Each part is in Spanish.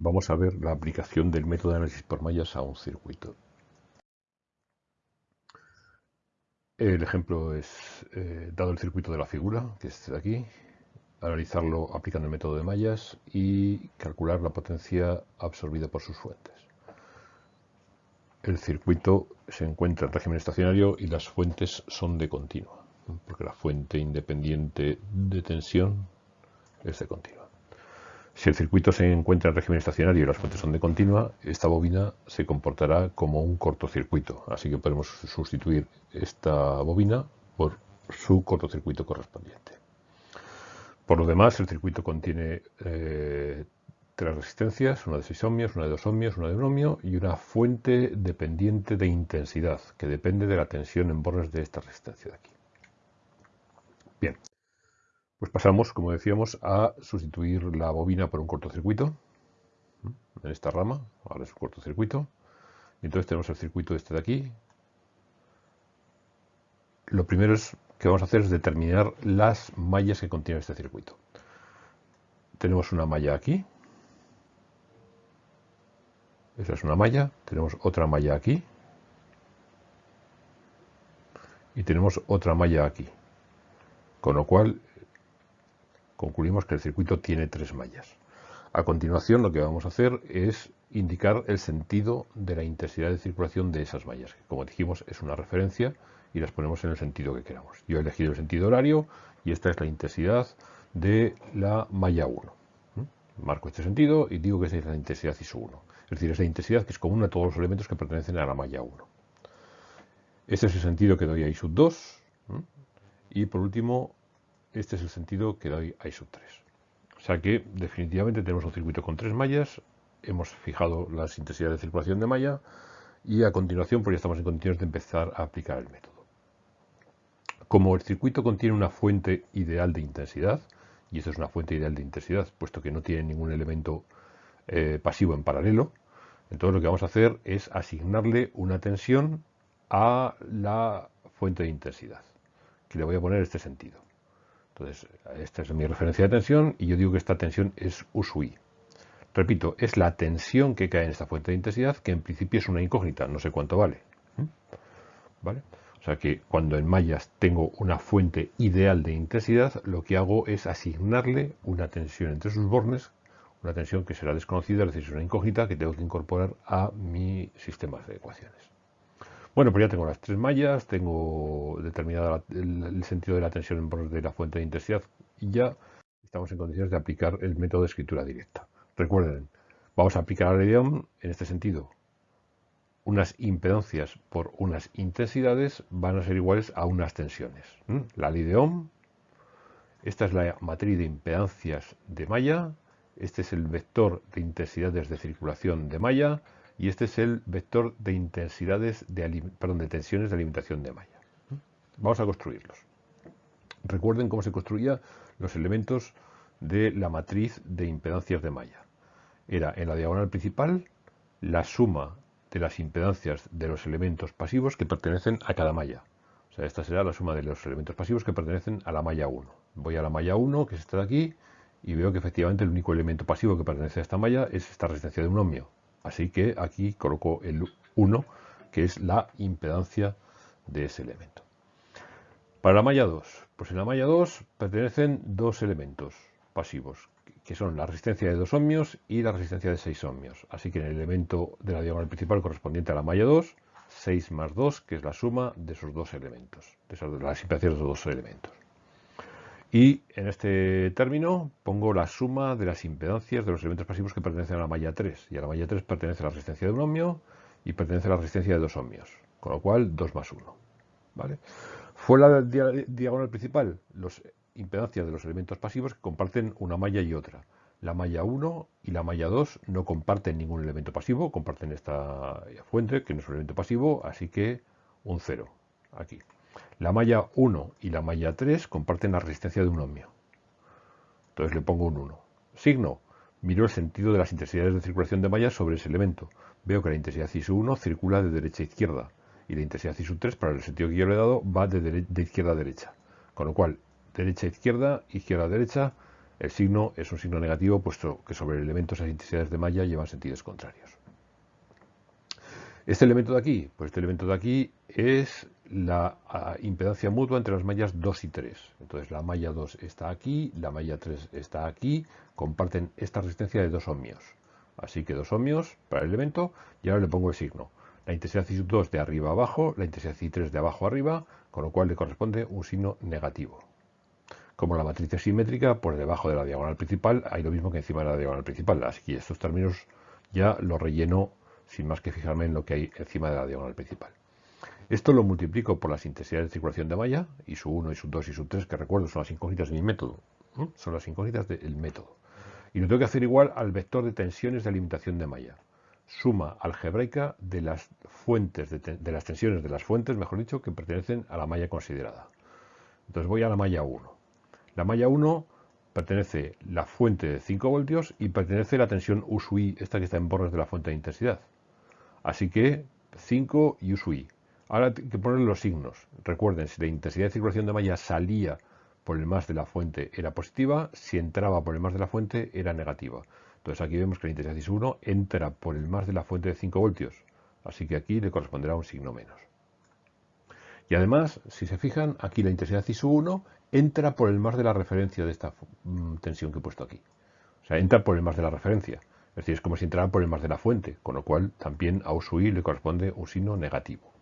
vamos a ver la aplicación del método de análisis por mallas a un circuito. El ejemplo es, eh, dado el circuito de la figura, que es aquí, analizarlo aplicando el método de mallas y calcular la potencia absorbida por sus fuentes. El circuito se encuentra en régimen estacionario y las fuentes son de continua, porque la fuente independiente de tensión es de continua. Si el circuito se encuentra en régimen estacionario y las fuentes son de continua, esta bobina se comportará como un cortocircuito. Así que podemos sustituir esta bobina por su cortocircuito correspondiente. Por lo demás, el circuito contiene eh, tres resistencias, una de 6 ohmios, una de 2 ohmios, una de 1 ohmio y una fuente dependiente de intensidad, que depende de la tensión en bornes de esta resistencia de aquí. Bien, pues pasamos, como decíamos, a sustituir la bobina por un cortocircuito. En esta rama, ahora es un cortocircuito. Y entonces tenemos el circuito este de aquí. Lo primero es, que vamos a hacer es determinar las mallas que contiene este circuito. Tenemos una malla aquí. Esa es una malla. Tenemos otra malla aquí. Y tenemos otra malla aquí. Con lo cual concluimos que el circuito tiene tres mallas. A continuación lo que vamos a hacer es indicar el sentido de la intensidad de circulación de esas mallas, que como dijimos es una referencia y las ponemos en el sentido que queramos. Yo he elegido el sentido horario y esta es la intensidad de la malla 1. Marco este sentido y digo que es la intensidad ISO 1. Es decir, es la intensidad que es común a todos los elementos que pertenecen a la malla 1. Este es el sentido que doy a I 2. Y por último, este es el sentido que doy a I sub 3. O sea que definitivamente tenemos un circuito con tres mallas, hemos fijado las intensidades de circulación de malla y a continuación pues ya estamos en condiciones de empezar a aplicar el método. Como el circuito contiene una fuente ideal de intensidad, y esto es una fuente ideal de intensidad, puesto que no tiene ningún elemento eh, pasivo en paralelo, entonces lo que vamos a hacer es asignarle una tensión a la fuente de intensidad, que le voy a poner este sentido. Entonces, esta es mi referencia de tensión y yo digo que esta tensión es USUI. Repito, es la tensión que cae en esta fuente de intensidad, que en principio es una incógnita, no sé cuánto vale. ¿Mm? ¿Vale? O sea que cuando en mallas tengo una fuente ideal de intensidad, lo que hago es asignarle una tensión entre sus bornes, una tensión que será desconocida, es decir, es una incógnita que tengo que incorporar a mi sistema de ecuaciones. Bueno, pues ya tengo las tres mallas, tengo determinado el, sentido de la tensión en de la fuente de intensidad y ya estamos en condiciones de aplicar el método de escritura directa. Recuerden, vamos a aplicar de Ohm en este sentido. Unas impedancias por unas intensidades van a ser iguales a unas tensiones. La ley de Ohm, esta es la matriz de impedancias de malla, este es el vector de intensidades de circulación de malla, y este es el vector de intensidades de, perdón, de tensiones de alimentación de malla. Vamos a construirlos. Recuerden cómo se construían los elementos de la matriz de impedancias de malla. Era en la diagonal principal la suma de las impedancias de los elementos pasivos que pertenecen a cada malla. O sea, esta será la suma de los elementos pasivos que pertenecen a la malla 1. Voy a la malla 1, que es esta de aquí, y veo que efectivamente el único elemento pasivo que pertenece a esta malla es esta resistencia de un ohmio. Así que aquí coloco el 1, que es la impedancia de ese elemento. Para la malla 2, pues en la malla 2 pertenecen dos elementos pasivos, que son la resistencia de 2 ohmios y la resistencia de 6 ohmios. Así que en el elemento de la diagonal principal correspondiente a la malla 2, 6 más 2, que es la suma de esos dos elementos, de, las impedancias de esos dos elementos. Y en este término pongo la suma de las impedancias de los elementos pasivos que pertenecen a la malla 3. Y a la malla 3 pertenece la resistencia de un ohmio y pertenece a la resistencia de dos ohmios. Con lo cual, 2 más 1. ¿vale? Fuera la diagonal principal, las impedancias de los elementos pasivos que comparten una malla y otra. La malla 1 y la malla 2 no comparten ningún elemento pasivo, comparten esta fuente, que no es un elemento pasivo, así que un 0 aquí. La malla 1 y la malla 3 comparten la resistencia de un ohmio. Entonces le pongo un 1. Signo. Miro el sentido de las intensidades de circulación de malla sobre ese elemento. Veo que la intensidad ISU 1 circula de derecha a izquierda y la intensidad ISU 3, para el sentido que yo le he dado, va de, izquierda a derecha. Con lo cual, derecha a izquierda, izquierda a derecha, El signo es un signo negativo, puesto que sobre elementos esas intensidades de malla llevan sentidos contrarios. Este elemento de aquí, pues este elemento de aquí es la ah, impedancia mutua entre las mallas 2 y 3. Entonces la malla 2 está aquí, la malla 3 está aquí, comparten esta resistencia de 2 ohmios. Así que 2 ohmios para el elemento y ahora le pongo el signo. La intensidad I 2 de arriba abajo, la intensidad I 3 de abajo arriba, con lo cual le corresponde un signo negativo. Como la matriz es simétrica, por debajo de la diagonal principal hay lo mismo que encima de la diagonal principal. Así que estos términos ya los relleno sin más que fijarme en lo que hay encima de la diagonal principal. Esto lo multiplico por las intensidades de circulación de malla, y su 1, y su 2 y su 3, que recuerdo son las incógnitas de mi método. Son las incógnitas del método. Y lo tengo que hacer igual al vector de tensiones de alimentación de malla. Suma algebraica de las fuentes, de, las tensiones de las fuentes, mejor dicho, que pertenecen a la malla considerada. Entonces voy a la malla 1. La malla 1 pertenece la fuente de 5 voltios y pertenece la tensión U I, esta que está en bordes de la fuente de intensidad. Así que 5 y. Ahora hay que poner los signos. Recuerden, si la intensidad de circulación de malla salía por el más de la fuente era positiva, si entraba por el más de la fuente era negativa. Entonces aquí vemos que la intensidad I1 entra por el más de la fuente de 5 voltios. Así que aquí le corresponderá un signo menos. Y además, si se fijan, aquí la intensidad ISU1 entra por el más de la referencia de esta mm, tensión que he puesto aquí. O sea, entra por el más de la referencia. Es decir, es como si entrara por el más de la fuente, con lo cual también a USUI le corresponde un signo negativo.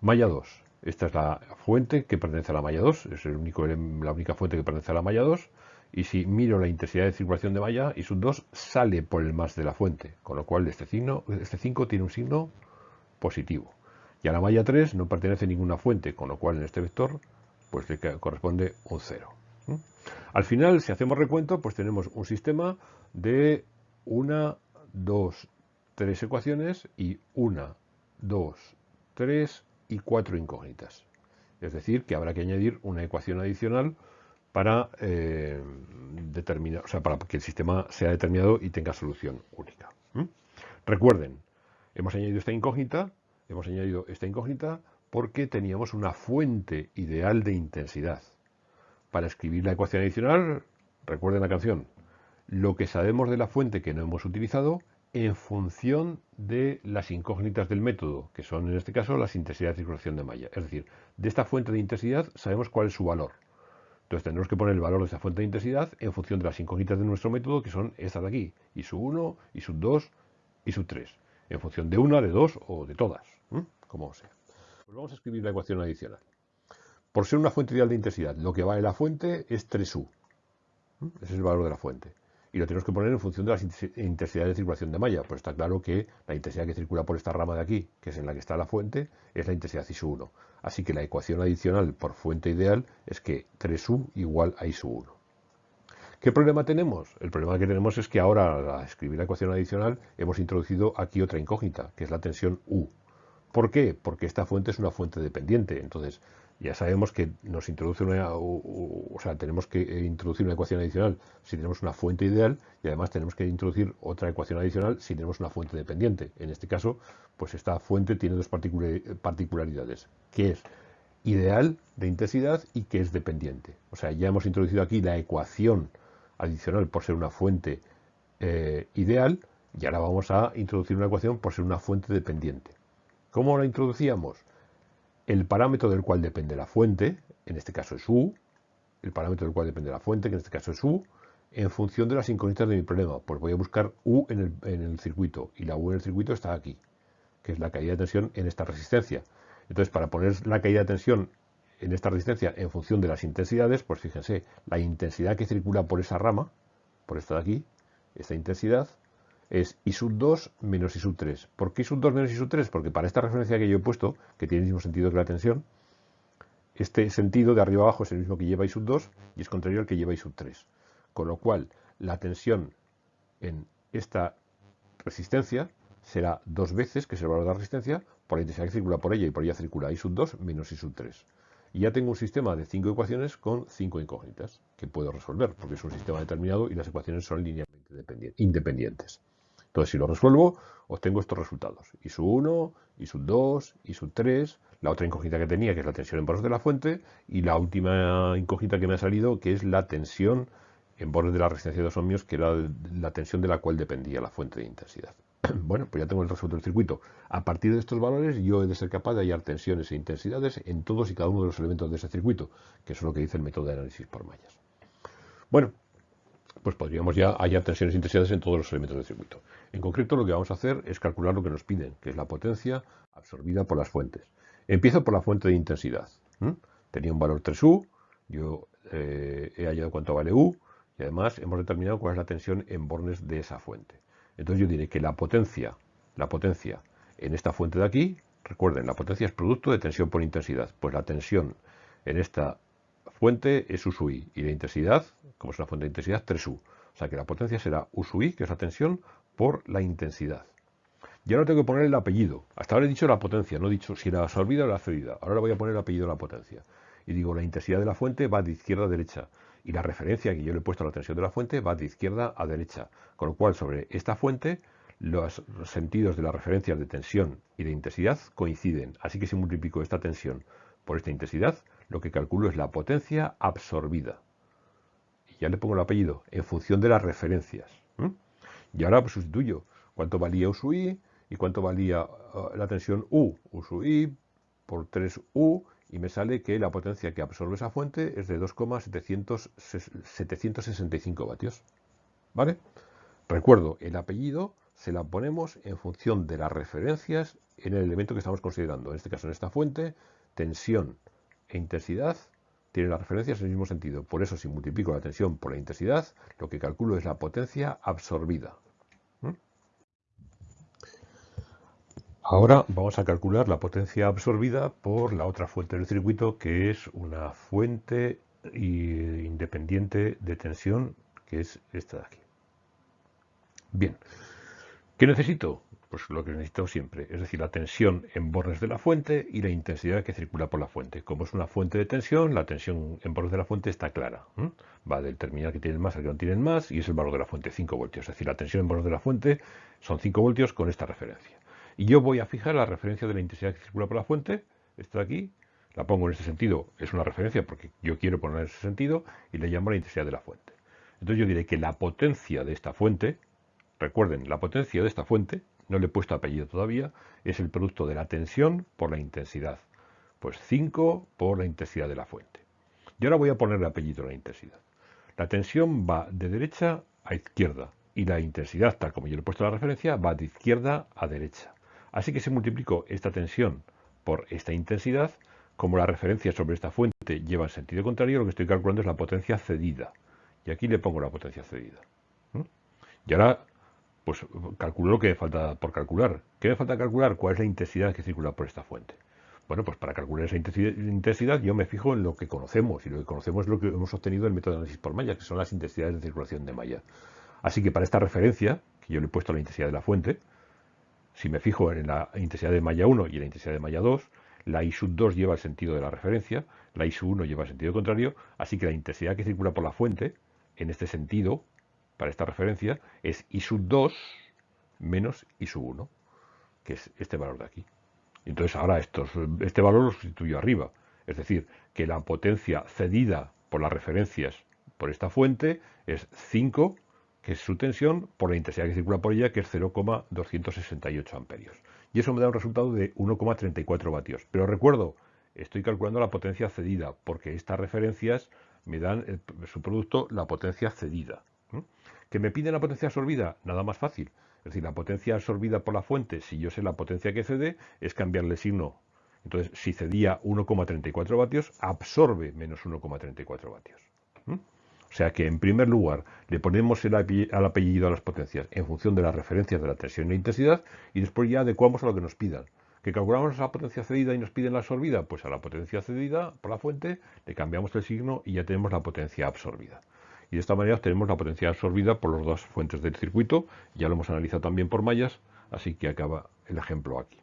Malla 2. Esta es la fuente que pertenece a la malla 2, es la única fuente que pertenece a la malla 2. Y si miro la intensidad de circulación de malla, y sub 2 sale por el más de la fuente, con lo cual este, signo, este 5 tiene un signo positivo. Y a la malla 3 no pertenece ninguna fuente, con lo cual en este vector pues le corresponde un 0. Al final, si hacemos recuento, pues tenemos un sistema de una, dos, tres ecuaciones y una, dos, tres y cuatro incógnitas. Es decir, que habrá que añadir una ecuación adicional para, eh, determinar, o sea, para que el sistema sea determinado y tenga solución única. Recuerden, hemos añadido esta incógnita Hemos añadido esta incógnita porque teníamos una fuente ideal de intensidad. Para escribir la ecuación adicional, recuerden la canción, lo que sabemos de la fuente que no hemos utilizado en función de las incógnitas del método, que son en este caso las intensidades de circulación de malla. Es decir, de esta fuente de intensidad sabemos cuál es su valor. Entonces tendremos que poner el valor de esa fuente de intensidad en función de las incógnitas de nuestro método, que son estas de aquí, y su 1, y su 2, y su 3, en función de una, de dos o de todas como sea. Pues vamos a escribir la ecuación adicional. Por ser una fuente ideal de intensidad, lo que vale la fuente es 3U. ¿Mm? Ese es el valor de la fuente. Y lo tenemos que poner en función de las intensidades de circulación de malla. Pues está claro que la intensidad que circula por esta rama de aquí, que es en la que está la fuente, es la intensidad ISU1. Así que la ecuación adicional por fuente ideal es que 3U igual a ISU1. ¿Qué problema tenemos? El problema que tenemos es que ahora, al escribir la ecuación adicional, hemos introducido aquí otra incógnita, que es la tensión U. ¿Por qué? Porque esta fuente es una fuente dependiente. Entonces, ya sabemos que nos introduce una, o, sea, tenemos que eh, introducir una ecuación adicional si tenemos una fuente ideal y además tenemos que introducir otra ecuación adicional si tenemos una fuente dependiente. En este caso, pues esta fuente tiene dos particularidades, que es ideal de intensidad y que es dependiente. O sea, ya hemos introducido aquí la ecuación adicional por ser una fuente eh, ideal y ahora vamos a introducir una ecuación por ser una fuente dependiente. ¿Cómo la introducíamos? El parámetro del cual depende la fuente, en este caso es U, el parámetro del cual depende la fuente, que en este caso es U, en función de las incógnitas de mi problema. Pues voy a buscar U en el, en el circuito, y la U en el circuito está aquí, que es la caída de tensión en esta resistencia. Entonces, para poner la caída de tensión en esta resistencia en función de las intensidades, pues fíjense, la intensidad que circula por esa rama, por esta de aquí, esta intensidad, es I sub 2 menos I sub 3. ¿Por qué I sub 2 menos I sub 3? Porque para esta referencia que yo he puesto, que tiene el mismo sentido que la tensión, este sentido de arriba abajo es el mismo que lleva I sub 2 y es contrario al que lleva I sub 3. Con lo cual, la tensión en esta resistencia será dos veces, que es el valor de la resistencia, por la intensidad que circula por ella y por ella circula I sub 2 menos I sub 3. Y ya tengo un sistema de cinco ecuaciones con cinco incógnitas que puedo resolver, porque es un sistema determinado y las ecuaciones son linealmente independientes. Entonces, si lo resuelvo, obtengo estos resultados. I sub 1, I sub 2, I sub 3, la otra incógnita que tenía, que es la tensión en vasos de la fuente, y la última incógnita que me ha salido, que es la tensión en bordes de la resistencia de 2 ohmios, que era la tensión de la cual dependía la fuente de intensidad. Bueno, pues ya tengo el resuelto del circuito. A partir de estos valores yo he de ser capaz de hallar tensiones e intensidades en todos y cada uno de los elementos de ese circuito, que es lo que dice el método de análisis por mallas. Bueno, pues podríamos ya hallar tensiones intensidades en todos los elementos del circuito. En concreto lo que vamos a hacer es calcular lo que nos piden, que es la potencia absorbida por las fuentes. Empiezo por la fuente de intensidad. Tenía un valor 3U, yo eh, he hallado cuánto vale U, y además hemos determinado cuál es la tensión en bornes de esa fuente. Entonces yo diré que la potencia, la potencia en esta fuente de aquí, recuerden, la potencia es producto de tensión por intensidad. Pues la tensión en esta fuente es U sub I y la intensidad, como es una fuente de intensidad, 3U. O sea que la potencia será U sub I, que es la tensión, por la intensidad. Ya no tengo que poner el apellido. Hasta ahora he dicho la potencia, no he dicho si era absorbida o la cedida. Ahora le voy a poner el apellido a la potencia. Y digo, la intensidad de la fuente va de izquierda a derecha y la referencia que yo le he puesto a la tensión de la fuente va de izquierda a derecha. Con lo cual, sobre esta fuente, los sentidos de las referencias de tensión y de intensidad coinciden. Así que si multiplico esta tensión por esta intensidad, lo que calculo es la potencia absorbida. Y ya le pongo el apellido en función de las referencias. Y ahora pues, sustituyo cuánto valía U sub I y cuánto valía uh, la tensión U. U sub I por 3U y me sale que la potencia que absorbe esa fuente es de 2,765 vatios. ¿Vale? Recuerdo, el apellido se la ponemos en función de las referencias en el elemento que estamos considerando. En este caso, en esta fuente, tensión e intensidad tienen las referencias en el mismo sentido. Por eso, si multiplico la tensión por la intensidad, lo que calculo es la potencia absorbida. Ahora vamos a calcular la potencia absorbida por la otra fuente del circuito, que es una fuente independiente de tensión, que es esta de aquí. Bien, ¿qué necesito? Pues lo que necesito siempre, es decir, la tensión en bornes de la fuente y la intensidad que circula por la fuente. Como es una fuente de tensión, la tensión en bornes de la fuente está clara. Va del terminal que tienen más al que no tienen más y es el valor de la fuente, 5 voltios. Es decir, la tensión en bornes de la fuente son 5 voltios con esta referencia. Y yo voy a fijar la referencia de la intensidad que circula por la fuente, esta de aquí, la pongo en este sentido, es una referencia porque yo quiero poner en ese sentido, y le llamo la intensidad de la fuente. Entonces yo diré que la potencia de esta fuente, recuerden, la potencia de esta fuente, no le he puesto apellido todavía, es el producto de la tensión por la intensidad. Pues 5 por la intensidad de la fuente. Y ahora voy a ponerle apellido a la intensidad. La tensión va de derecha a izquierda y la intensidad, tal como yo le he puesto la referencia, va de izquierda a derecha. Así que si multiplico esta tensión por esta intensidad, como la referencia sobre esta fuente lleva en sentido contrario, lo que estoy calculando es la potencia cedida. Y aquí le pongo la potencia cedida. Y ahora, pues calculo lo que me falta por calcular. ¿Qué me falta calcular? ¿Cuál es la intensidad que circula por esta fuente? Bueno, pues para calcular esa intensidad yo me fijo en lo que conocemos, y lo que conocemos es lo que hemos obtenido en el método de análisis por malla, que son las intensidades de circulación de malla. Así que para esta referencia, que yo le he puesto la intensidad de la fuente, si me fijo en la intensidad de malla 1 y en la intensidad de malla 2, la I sub 2 lleva el sentido de la referencia, la I sub 1 lleva el sentido contrario, así que la intensidad que circula por la fuente, en este sentido, para esta referencia, es I sub 2 menos I sub 1, que es este valor de aquí. Entonces ahora este valor lo sustituyo arriba, es decir, que la potencia cedida por las referencias por esta fuente es 5 que es su tensión, por la intensidad que circula por ella, que es 0,268 amperios. Y eso me da un resultado de 1,34 vatios. Pero recuerdo, estoy calculando la potencia cedida, porque estas referencias me dan su producto la potencia cedida. ¿Que me piden la potencia absorbida? Nada más fácil. Es decir, la potencia absorbida por la fuente, si yo sé la potencia que cede, es cambiarle signo. Entonces, si cedía 1,34 vatios, absorbe menos 1,34 vatios. O sea que en primer lugar le ponemos el apellido a las potencias en función de las referencias de la tensión e intensidad y después ya adecuamos a lo que nos pidan. ¿Que calculamos la potencia cedida y nos piden la absorbida? Pues a la potencia cedida por la fuente le cambiamos el signo y ya tenemos la potencia absorbida. Y de esta manera obtenemos la potencia absorbida por las dos fuentes del circuito. Ya lo hemos analizado también por mallas, así que acaba el ejemplo aquí.